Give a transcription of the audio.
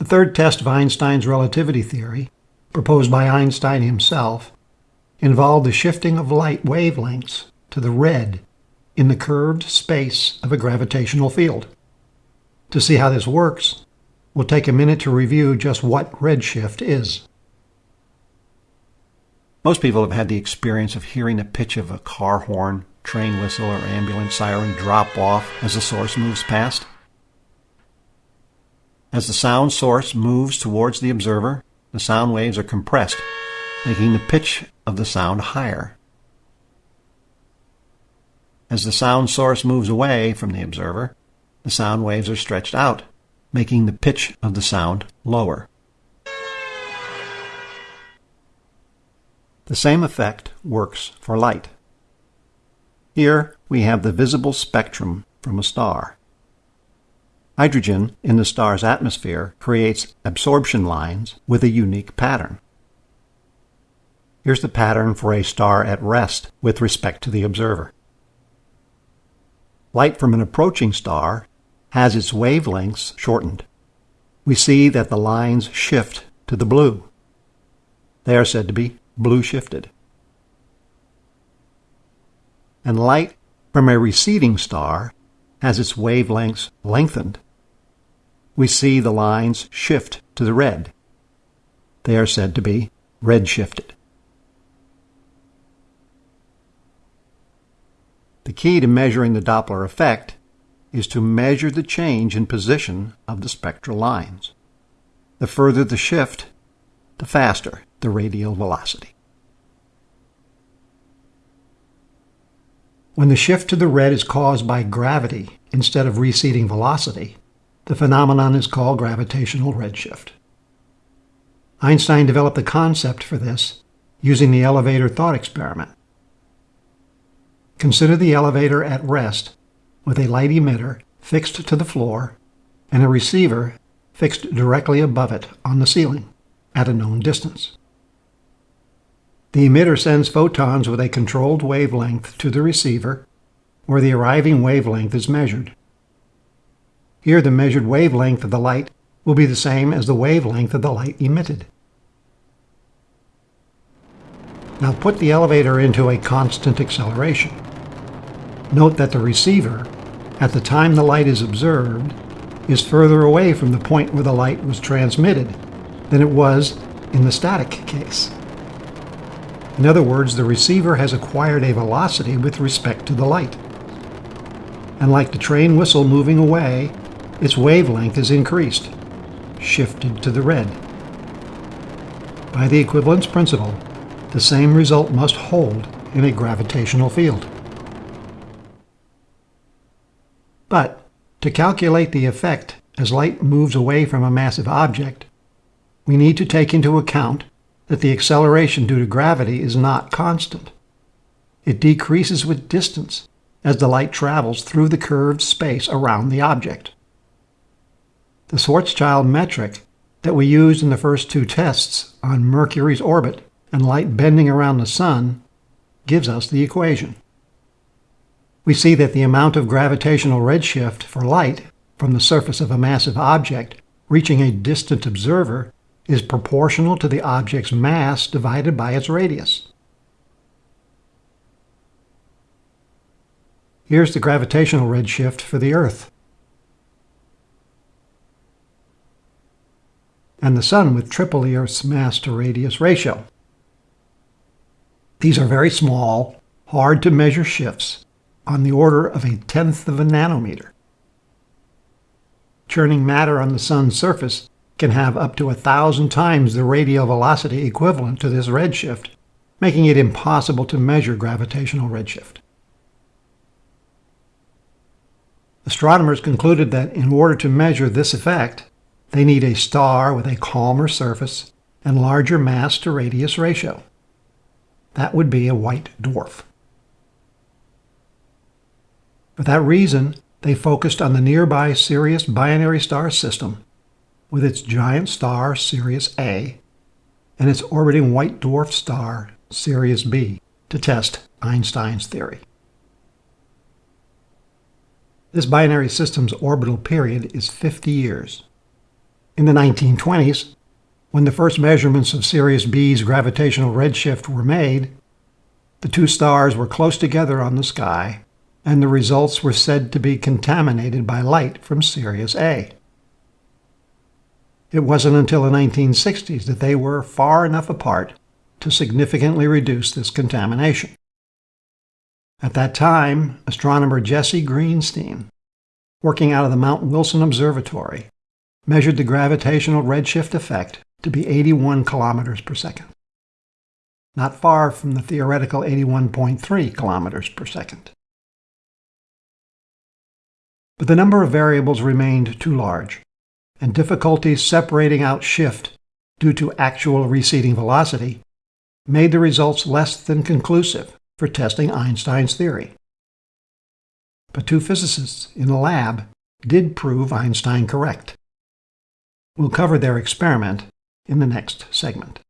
The third test of Einstein's relativity theory, proposed by Einstein himself, involved the shifting of light wavelengths to the red in the curved space of a gravitational field. To see how this works, we'll take a minute to review just what redshift is. Most people have had the experience of hearing the pitch of a car horn, train whistle, or ambulance siren drop off as the source moves past. As the sound source moves towards the observer, the sound waves are compressed, making the pitch of the sound higher. As the sound source moves away from the observer, the sound waves are stretched out, making the pitch of the sound lower. The same effect works for light. Here we have the visible spectrum from a star. Hydrogen in the star's atmosphere creates absorption lines with a unique pattern. Here's the pattern for a star at rest with respect to the observer. Light from an approaching star has its wavelengths shortened. We see that the lines shift to the blue. They are said to be blue shifted. And light from a receding star has its wavelengths lengthened. We see the lines shift to the red. They are said to be redshifted. The key to measuring the Doppler effect is to measure the change in position of the spectral lines. The further the shift, the faster the radial velocity. When the shift to the red is caused by gravity instead of receding velocity, the phenomenon is called gravitational redshift. Einstein developed the concept for this using the elevator thought experiment. Consider the elevator at rest with a light emitter fixed to the floor and a receiver fixed directly above it on the ceiling at a known distance. The emitter sends photons with a controlled wavelength to the receiver, where the arriving wavelength is measured. Here, the measured wavelength of the light will be the same as the wavelength of the light emitted. Now put the elevator into a constant acceleration. Note that the receiver, at the time the light is observed, is further away from the point where the light was transmitted than it was in the static case. In other words, the receiver has acquired a velocity with respect to the light. And like the train whistle moving away, its wavelength is increased, shifted to the red. By the equivalence principle, the same result must hold in a gravitational field. But to calculate the effect as light moves away from a massive object, we need to take into account that the acceleration due to gravity is not constant. It decreases with distance as the light travels through the curved space around the object. The Schwarzschild metric that we used in the first two tests on Mercury's orbit and light bending around the Sun gives us the equation. We see that the amount of gravitational redshift for light from the surface of a massive object reaching a distant observer is proportional to the object's mass divided by its radius. Here's the gravitational redshift for the Earth. And the Sun with triple Earth's mass to radius ratio. These are very small, hard to measure shifts on the order of a tenth of a nanometer. Churning matter on the Sun's surface can have up to a thousand times the radial velocity equivalent to this redshift, making it impossible to measure gravitational redshift. Astronomers concluded that in order to measure this effect, they need a star with a calmer surface and larger mass to radius ratio. That would be a white dwarf. For that reason, they focused on the nearby Sirius binary star system with its giant star Sirius A and its orbiting white dwarf star Sirius B to test Einstein's theory. This binary system's orbital period is 50 years. In the 1920s, when the first measurements of Sirius B's gravitational redshift were made, the two stars were close together on the sky, and the results were said to be contaminated by light from Sirius A. It wasn't until the 1960s that they were far enough apart to significantly reduce this contamination. At that time, astronomer Jesse Greenstein, working out of the Mount Wilson Observatory, measured the gravitational redshift effect to be 81 kilometers per second, not far from the theoretical 81.3 kilometers per second. But the number of variables remained too large, and difficulties separating out shift due to actual receding velocity made the results less than conclusive for testing Einstein's theory. But two physicists in the lab did prove Einstein correct. We'll cover their experiment in the next segment.